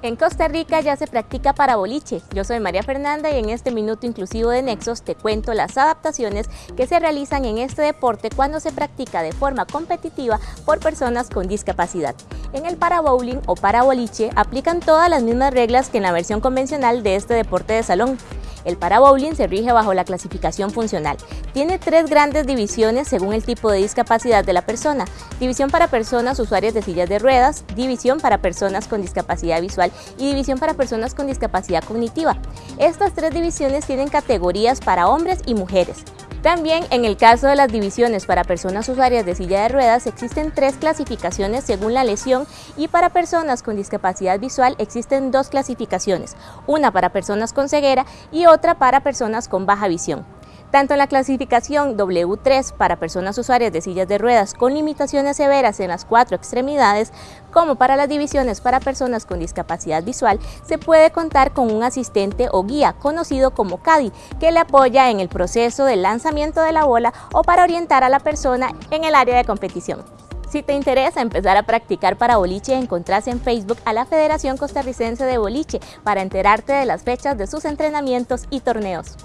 En Costa Rica ya se practica para boliche. Yo soy María Fernanda y en este minuto inclusivo de Nexos te cuento las adaptaciones que se realizan en este deporte cuando se practica de forma competitiva por personas con discapacidad. En el para bowling o para boliche aplican todas las mismas reglas que en la versión convencional de este deporte de salón. El para bowling se rige bajo la clasificación funcional. Tiene tres grandes divisiones según el tipo de discapacidad de la persona. División para personas usuarias de sillas de ruedas, división para personas con discapacidad visual y división para personas con discapacidad cognitiva. Estas tres divisiones tienen categorías para hombres y mujeres. También en el caso de las divisiones para personas usuarias de silla de ruedas existen tres clasificaciones según la lesión y para personas con discapacidad visual existen dos clasificaciones, una para personas con ceguera y otra para personas con baja visión. Tanto en la clasificación W3 para personas usuarias de sillas de ruedas con limitaciones severas en las cuatro extremidades, como para las divisiones para personas con discapacidad visual, se puede contar con un asistente o guía conocido como CADI, que le apoya en el proceso del lanzamiento de la bola o para orientar a la persona en el área de competición. Si te interesa empezar a practicar para boliche, encontrás en Facebook a la Federación Costarricense de Boliche para enterarte de las fechas de sus entrenamientos y torneos.